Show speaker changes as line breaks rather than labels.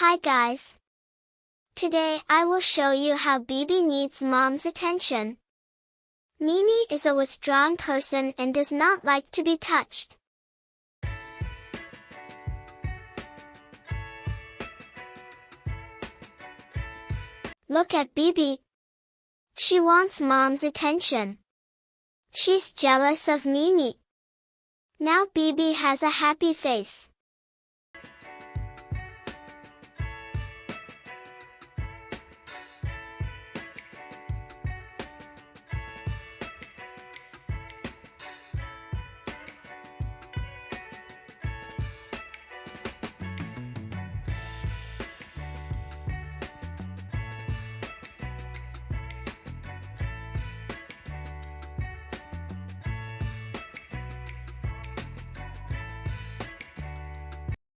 Hi guys. Today I will show you how Bibi needs mom's attention. Mimi is a withdrawn person and does not like to be touched. Look at Bibi. She wants mom's attention. She's jealous of Mimi. Now Bibi has a happy face.